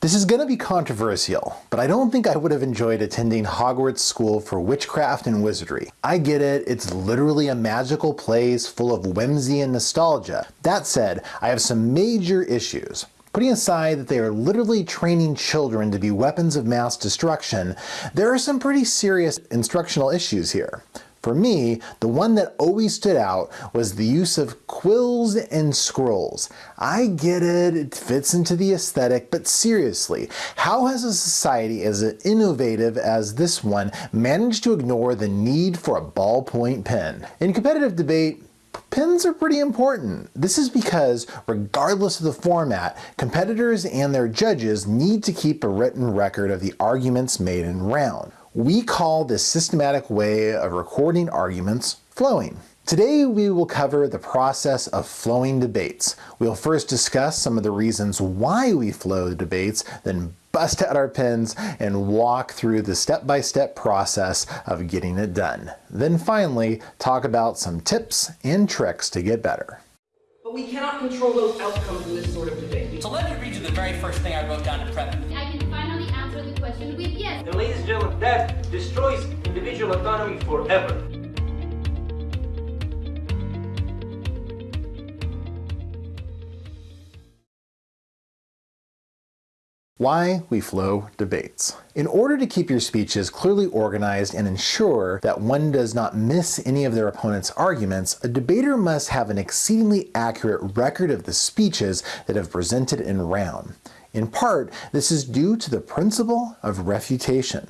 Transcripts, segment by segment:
This is going to be controversial, but I don't think I would have enjoyed attending Hogwarts School for Witchcraft and Wizardry. I get it, it's literally a magical place full of whimsy and nostalgia. That said, I have some major issues. Putting aside that they are literally training children to be weapons of mass destruction, there are some pretty serious instructional issues here. For me, the one that always stood out was the use of quills and scrolls. I get it, it fits into the aesthetic, but seriously, how has a society as innovative as this one managed to ignore the need for a ballpoint pen? In competitive debate, Pens are pretty important. This is because, regardless of the format, competitors and their judges need to keep a written record of the arguments made in round. We call this systematic way of recording arguments flowing. Today we will cover the process of flowing debates. We'll first discuss some of the reasons why we flow debates, then bust out our pens and walk through the step-by-step -step process of getting it done. Then finally, talk about some tips and tricks to get better. But we cannot control those outcomes in this sort of debate. So let me read you the very first thing I wrote down in prep. I can finally answer the question with yes. And ladies and gentlemen, that destroys individual autonomy forever. Why we flow debates. In order to keep your speeches clearly organized and ensure that one does not miss any of their opponent's arguments, a debater must have an exceedingly accurate record of the speeches that have presented in round. In part, this is due to the principle of refutation.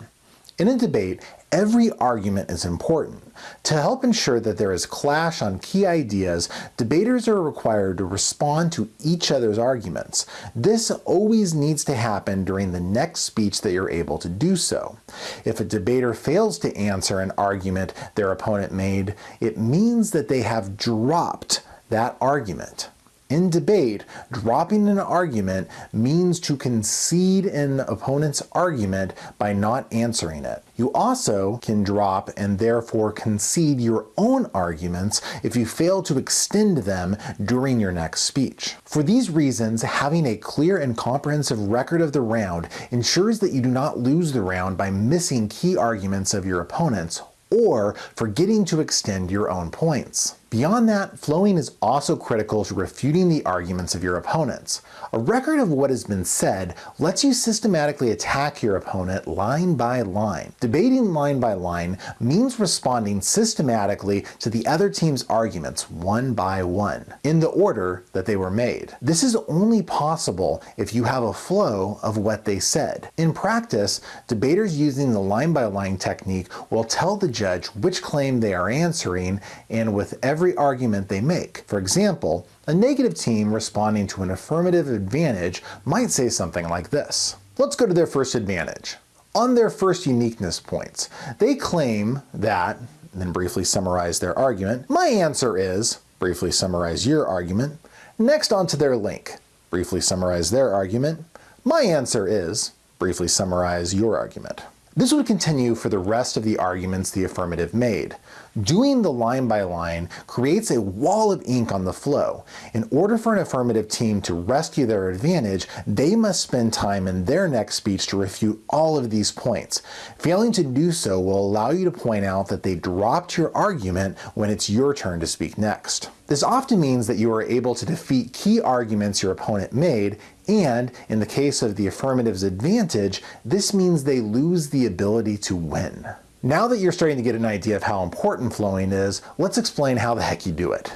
In a debate, every argument is important. To help ensure that there is clash on key ideas, debaters are required to respond to each other's arguments. This always needs to happen during the next speech that you're able to do so. If a debater fails to answer an argument their opponent made, it means that they have dropped that argument. In debate, dropping an argument means to concede an opponent's argument by not answering it. You also can drop and therefore concede your own arguments if you fail to extend them during your next speech. For these reasons, having a clear and comprehensive record of the round ensures that you do not lose the round by missing key arguments of your opponents or forgetting to extend your own points. Beyond that, flowing is also critical to refuting the arguments of your opponents. A record of what has been said lets you systematically attack your opponent line by line. Debating line by line means responding systematically to the other team's arguments one by one, in the order that they were made. This is only possible if you have a flow of what they said. In practice, debaters using the line by line technique will tell the judge which claim they are answering and with every every argument they make. For example, a negative team responding to an affirmative advantage might say something like this. Let's go to their first advantage. On their first uniqueness points, they claim that, then briefly summarize their argument, my answer is, briefly summarize your argument, next onto their link, briefly summarize their argument, my answer is, briefly summarize your argument. This would continue for the rest of the arguments the affirmative made. Doing the line by line creates a wall of ink on the flow. In order for an affirmative team to rescue their advantage, they must spend time in their next speech to refute all of these points. Failing to do so will allow you to point out that they dropped your argument when it's your turn to speak next. This often means that you are able to defeat key arguments your opponent made and, in the case of the affirmative's advantage, this means they lose the ability to win. Now that you're starting to get an idea of how important flowing is, let's explain how the heck you do it.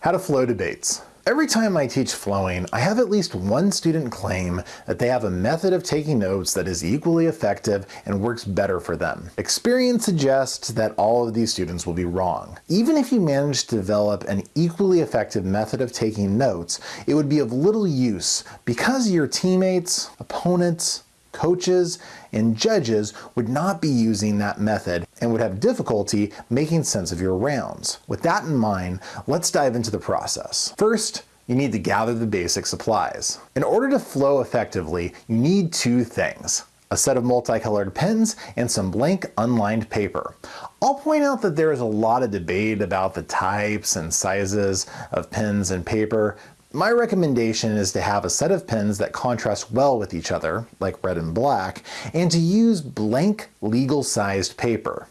How to flow debates. Every time I teach flowing, I have at least one student claim that they have a method of taking notes that is equally effective and works better for them. Experience suggests that all of these students will be wrong. Even if you manage to develop an equally effective method of taking notes, it would be of little use because your teammates, opponents, coaches, and judges would not be using that method and would have difficulty making sense of your rounds. With that in mind, let's dive into the process. First, you need to gather the basic supplies. In order to flow effectively, you need two things a set of multicolored pens, and some blank unlined paper. I'll point out that there is a lot of debate about the types and sizes of pens and paper, My recommendation is to have a set of pens that contrast well with each other, like red and black, and to use blank legal sized paper.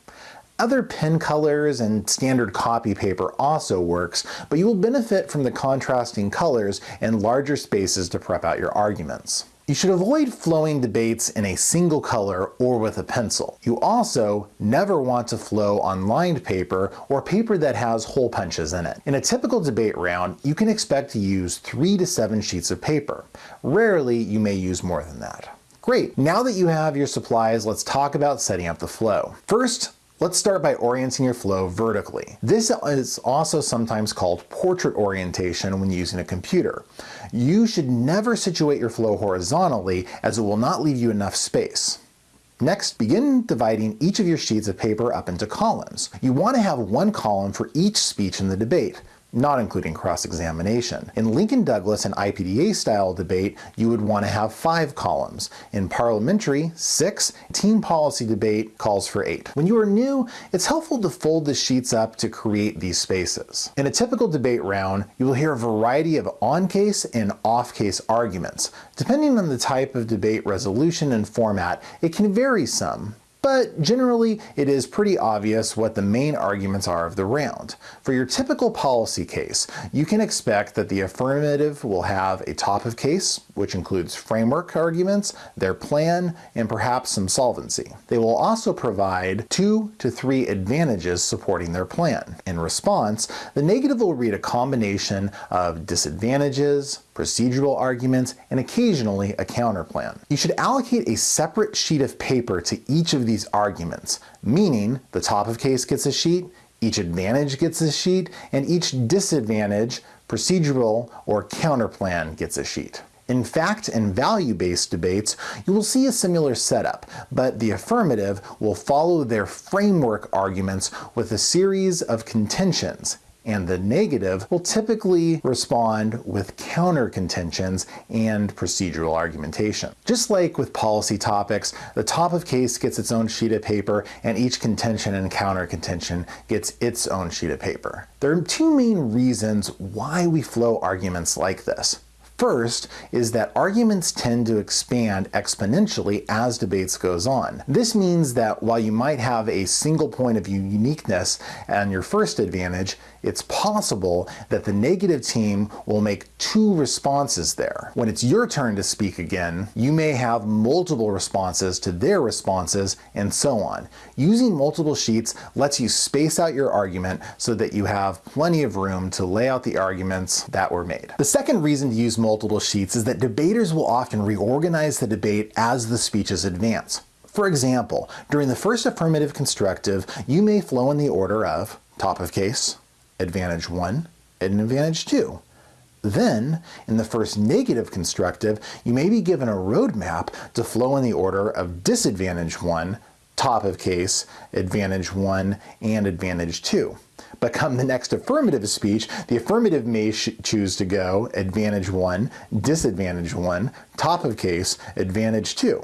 Other pen colors and standard copy paper also works, but you will benefit from the contrasting colors and larger spaces to prep out your arguments. You should avoid flowing debates in a single color or with a pencil. You also never want to flow on lined paper or paper that has hole punches in it. In a typical debate round, you can expect to use three to seven sheets of paper. Rarely, you may use more than that. Great, now that you have your supplies, let's talk about setting up the flow. First, Let's start by orienting your flow vertically. This is also sometimes called portrait orientation when using a computer. You should never situate your flow horizontally as it will not leave you enough space. Next, begin dividing each of your sheets of paper up into columns. You want to have one column for each speech in the debate not including cross-examination. In Lincoln Douglas and IPDA style debate, you would want to have five columns. In parliamentary, six. Team policy debate calls for eight. When you are new, it's helpful to fold the sheets up to create these spaces. In a typical debate round, you will hear a variety of on-case and off-case arguments. Depending on the type of debate resolution and format, it can vary some, but generally it is pretty obvious what the main arguments are of the round. For your typical policy case, you can expect that the affirmative will have a top of case, which includes framework arguments, their plan, and perhaps some solvency. They will also provide two to three advantages supporting their plan. In response, the negative will read a combination of disadvantages, procedural arguments, and occasionally a counterplan. You should allocate a separate sheet of paper to each of these arguments, meaning the top of case gets a sheet, each advantage gets a sheet, and each disadvantage, procedural, or counterplan gets a sheet. In fact and value-based debates, you will see a similar setup, but the affirmative will follow their framework arguments with a series of contentions, and the negative will typically respond with counter contentions and procedural argumentation. Just like with policy topics, the top of case gets its own sheet of paper and each contention and counter contention gets its own sheet of paper. There are two main reasons why we flow arguments like this. First is that arguments tend to expand exponentially as debates goes on. This means that while you might have a single point of uniqueness and your first advantage, it's possible that the negative team will make two responses there. When it's your turn to speak again, you may have multiple responses to their responses and so on. Using multiple sheets lets you space out your argument so that you have plenty of room to lay out the arguments that were made. The second reason to use multiple sheets is that debaters will often reorganize the debate as the speeches advance. For example, during the first affirmative constructive, you may flow in the order of top of case, advantage 1, and advantage 2. Then, in the first negative constructive, you may be given a roadmap to flow in the order of disadvantage 1, top of case, advantage 1, and advantage 2. But come the next affirmative speech, the affirmative may choose to go advantage 1, disadvantage 1, top of case, advantage 2.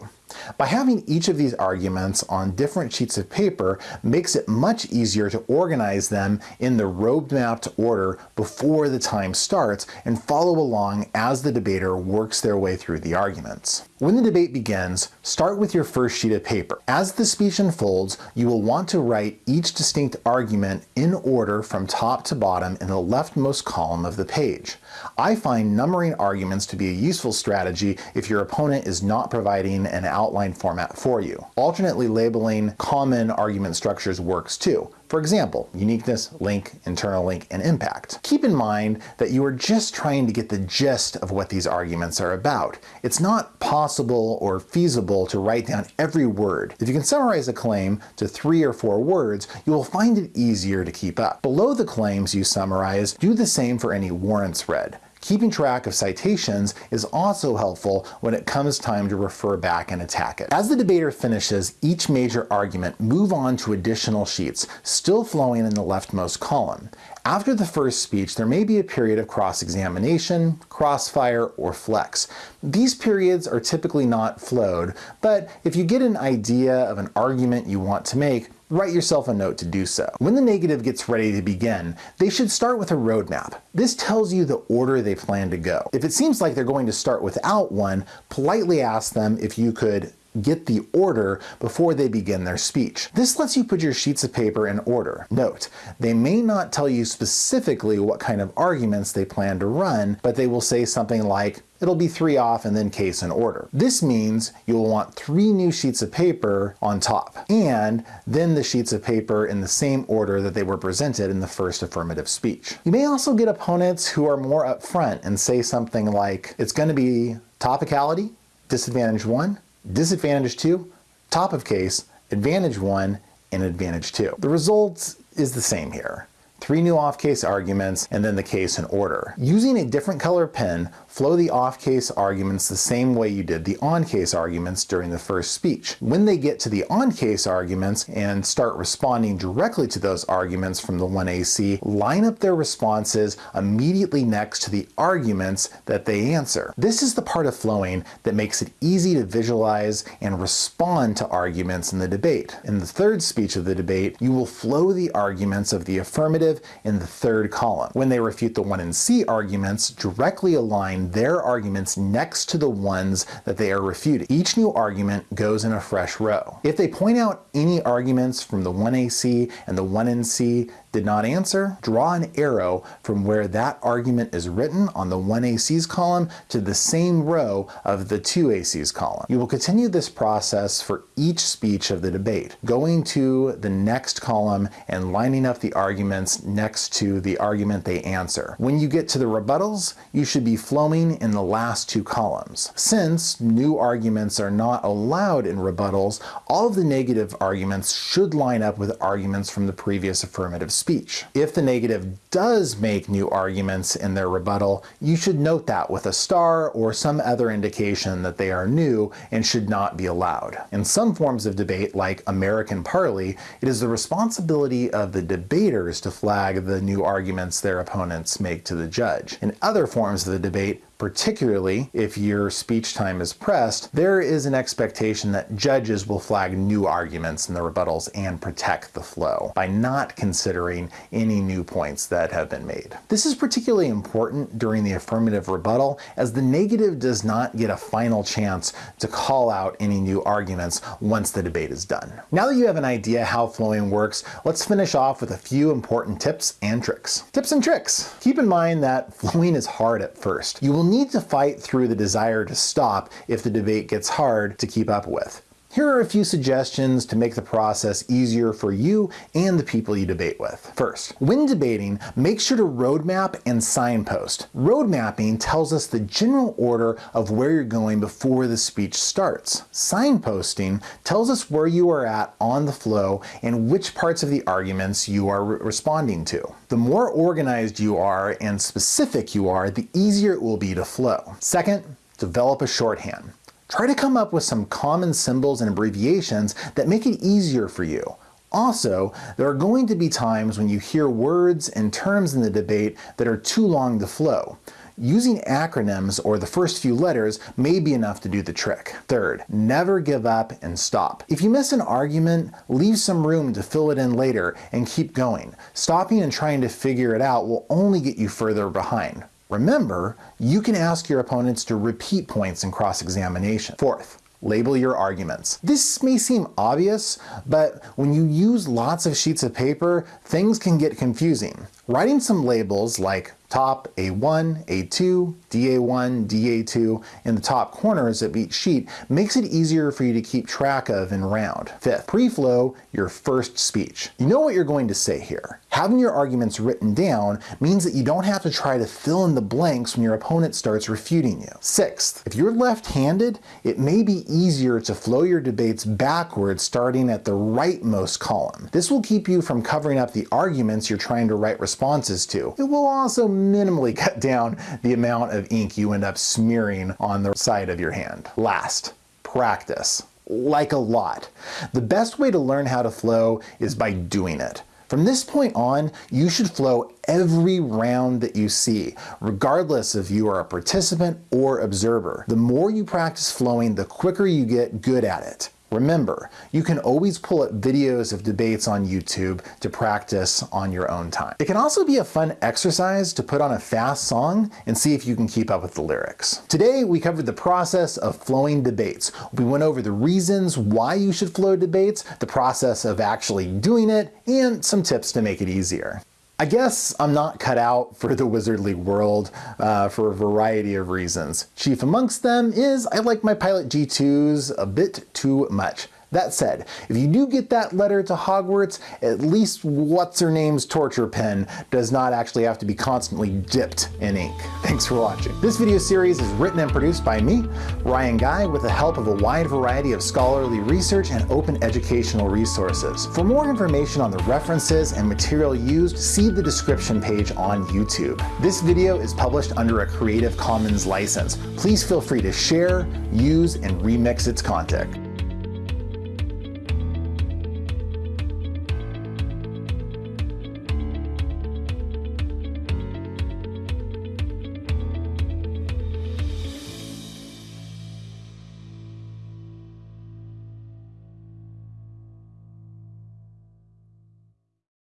By having each of these arguments on different sheets of paper makes it much easier to organize them in the road-mapped order before the time starts and follow along as the debater works their way through the arguments. When the debate begins, start with your first sheet of paper. As the speech unfolds, you will want to write each distinct argument in order from top to bottom in the leftmost column of the page. I find numbering arguments to be a useful strategy if your opponent is not providing an outline format for you. Alternately labeling common argument structures works too. For example, uniqueness, link, internal link, and impact. Keep in mind that you are just trying to get the gist of what these arguments are about. It's not possible or feasible to write down every word. If you can summarize a claim to three or four words, you will find it easier to keep up. Below the claims you summarize, do the same for any warrants read. Keeping track of citations is also helpful when it comes time to refer back and attack it. As the debater finishes each major argument, move on to additional sheets, still flowing in the leftmost column. After the first speech, there may be a period of cross-examination, crossfire, or flex. These periods are typically not flowed, but if you get an idea of an argument you want to make, write yourself a note to do so. When the negative gets ready to begin, they should start with a roadmap. This tells you the order they plan to go. If it seems like they're going to start without one, politely ask them if you could get the order before they begin their speech. This lets you put your sheets of paper in order. Note, they may not tell you specifically what kind of arguments they plan to run, but they will say something like, it'll be three off and then case in order. This means you'll want three new sheets of paper on top, and then the sheets of paper in the same order that they were presented in the first affirmative speech. You may also get opponents who are more upfront and say something like, it's going to be topicality, disadvantage one, disadvantage two, top of case, advantage one, and advantage two. The result is the same here three new off-case arguments, and then the case in order. Using a different color pen, flow the off-case arguments the same way you did the on-case arguments during the first speech. When they get to the on-case arguments and start responding directly to those arguments from the 1AC, line up their responses immediately next to the arguments that they answer. This is the part of flowing that makes it easy to visualize and respond to arguments in the debate. In the third speech of the debate, you will flow the arguments of the affirmative in the third column. When they refute the 1NC arguments, directly align their arguments next to the ones that they are refuting. Each new argument goes in a fresh row. If they point out any arguments from the 1AC and the 1NC did not answer, draw an arrow from where that argument is written on the 1AC's column to the same row of the 2AC's column. You will continue this process for each speech of the debate, going to the next column and lining up the arguments next to the argument they answer. When you get to the rebuttals, you should be flowing in the last two columns. Since new arguments are not allowed in rebuttals, all of the negative arguments should line up with arguments from the previous affirmative speech. If the negative does make new arguments in their rebuttal, you should note that with a star or some other indication that they are new and should not be allowed. In some forms of debate, like American Parli, it is the responsibility of the debaters to flag the new arguments their opponents make to the judge. In other forms of the debate, particularly if your speech time is pressed, there is an expectation that judges will flag new arguments in the rebuttals and protect the flow by not considering any new points that have been made. This is particularly important during the affirmative rebuttal as the negative does not get a final chance to call out any new arguments once the debate is done. Now that you have an idea how flowing works, let's finish off with a few important tips and tricks. Tips and tricks. Keep in mind that flowing is hard at first. You will need to fight through the desire to stop if the debate gets hard to keep up with. Here are a few suggestions to make the process easier for you and the people you debate with. First, when debating, make sure to roadmap and signpost. Road mapping tells us the general order of where you're going before the speech starts. Signposting tells us where you are at on the flow and which parts of the arguments you are re responding to. The more organized you are and specific you are, the easier it will be to flow. Second, develop a shorthand. Try to come up with some common symbols and abbreviations that make it easier for you. Also, there are going to be times when you hear words and terms in the debate that are too long to flow. Using acronyms or the first few letters may be enough to do the trick. Third, never give up and stop. If you miss an argument, leave some room to fill it in later and keep going. Stopping and trying to figure it out will only get you further behind. Remember, you can ask your opponents to repeat points in cross-examination. Fourth, label your arguments. This may seem obvious, but when you use lots of sheets of paper, things can get confusing. Writing some labels like top A1, A2, DA1, DA2 in the top corners of each sheet makes it easier for you to keep track of in round. Fifth, pre-flow your first speech. You know what you're going to say here. Having your arguments written down means that you don't have to try to fill in the blanks when your opponent starts refuting you. Sixth, if you're left-handed, it may be easier to flow your debates backwards starting at the rightmost column. This will keep you from covering up the arguments you're trying to write responses to. It will also minimally cut down the amount of ink you end up smearing on the side of your hand. Last, practice like a lot. The best way to learn how to flow is by doing it. From this point on, you should flow every round that you see, regardless if you are a participant or observer. The more you practice flowing, the quicker you get good at it. Remember, you can always pull up videos of debates on YouTube to practice on your own time. It can also be a fun exercise to put on a fast song and see if you can keep up with the lyrics. Today, we covered the process of flowing debates. We went over the reasons why you should flow debates, the process of actually doing it, and some tips to make it easier. I guess I'm not cut out for the Wizardly world uh, for a variety of reasons. Chief amongst them is I like my Pilot G2s a bit too much. That said, if you do get that letter to Hogwarts, at least what's-her-name's torture pen does not actually have to be constantly dipped in ink. Thanks for watching. This video series is written and produced by me, Ryan Guy, with the help of a wide variety of scholarly research and open educational resources. For more information on the references and material used, see the description page on YouTube. This video is published under a Creative Commons license. Please feel free to share, use, and remix its content.